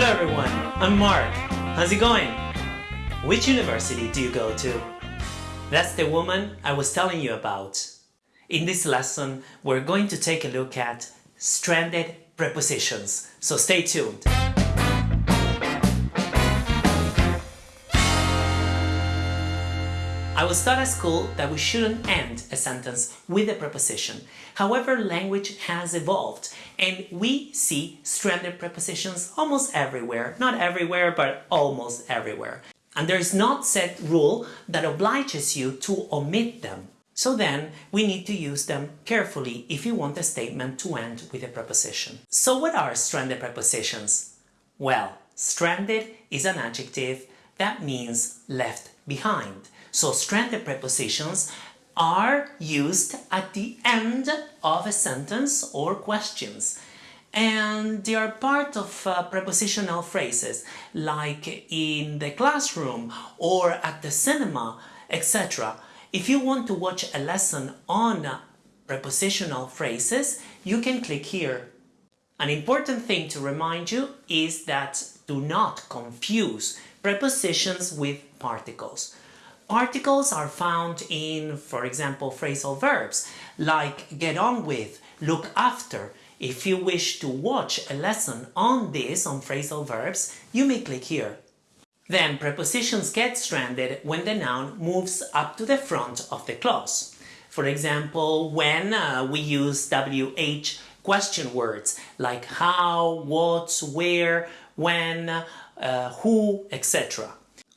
everyone, I'm Mark. How's it going? Which university do you go to? That's the woman I was telling you about. In this lesson, we're going to take a look at stranded prepositions, so stay tuned. I was taught at school that we shouldn't end a sentence with a preposition. However, language has evolved and we see stranded prepositions almost everywhere. Not everywhere, but almost everywhere. And there is not set rule that obliges you to omit them. So then, we need to use them carefully if you want a statement to end with a preposition. So what are stranded prepositions? Well, stranded is an adjective that means left behind. So stranded prepositions are used at the end of a sentence or questions and they are part of uh, prepositional phrases like in the classroom or at the cinema etc. If you want to watch a lesson on prepositional phrases you can click here. An important thing to remind you is that do not confuse prepositions with particles. Particles are found in, for example, phrasal verbs like get on with, look after. If you wish to watch a lesson on this, on phrasal verbs, you may click here. Then prepositions get stranded when the noun moves up to the front of the clause. For example, when uh, we use WH question words like how, what, where, when, uh, who, etc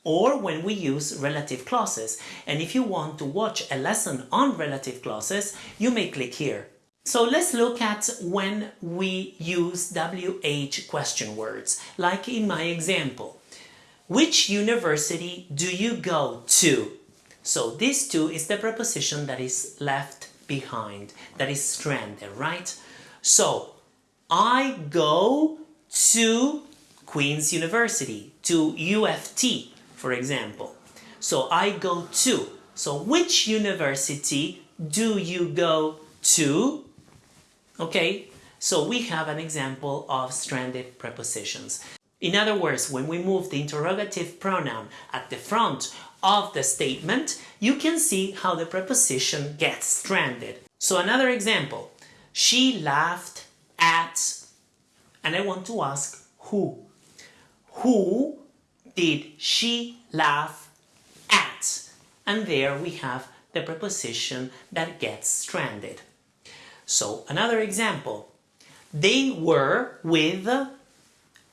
or when we use relative clauses. And if you want to watch a lesson on relative clauses, you may click here. So let's look at when we use WH question words, like in my example. Which university do you go to? So this to is the preposition that is left behind, that is stranded, right? So I go to Queen's University, to U of T, for example. So I go to. So which university do you go to? Okay, so we have an example of stranded prepositions. In other words, when we move the interrogative pronoun at the front of the statement, you can see how the preposition gets stranded. So another example, she laughed at, and I want to ask who. Who did she laugh at? And there we have the preposition that gets stranded. So another example, they were with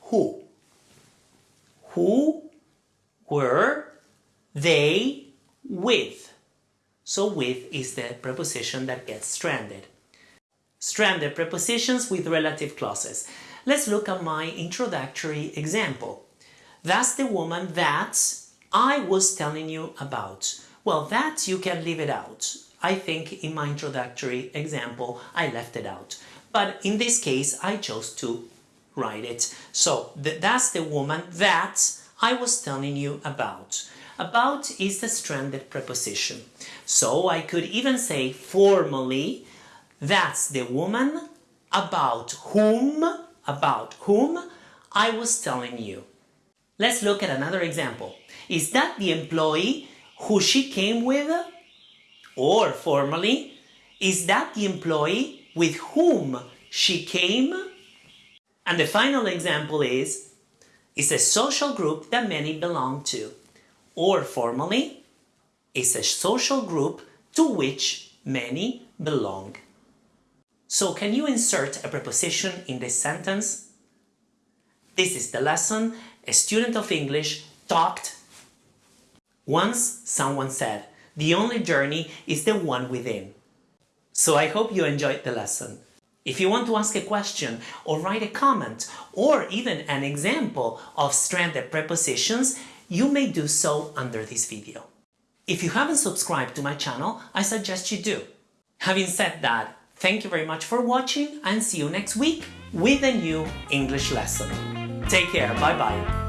who? Who were they with? So with is the preposition that gets stranded. Stranded prepositions with relative clauses. Let's look at my introductory example. That's the woman that I was telling you about. Well, that you can leave it out. I think in my introductory example, I left it out. But in this case, I chose to write it. So th that's the woman that I was telling you about. About is the stranded preposition. So I could even say formally, that's the woman about whom, about whom I was telling you. Let's look at another example. Is that the employee who she came with? Or formally, is that the employee with whom she came? And the final example is, is a social group that many belong to. Or formally, is a social group to which many belong. So can you insert a preposition in this sentence? This is the lesson a student of English talked. Once someone said, the only journey is the one within. So I hope you enjoyed the lesson. If you want to ask a question or write a comment or even an example of stranded prepositions, you may do so under this video. If you haven't subscribed to my channel, I suggest you do. Having said that, thank you very much for watching and see you next week with a new English lesson. Take care, bye bye.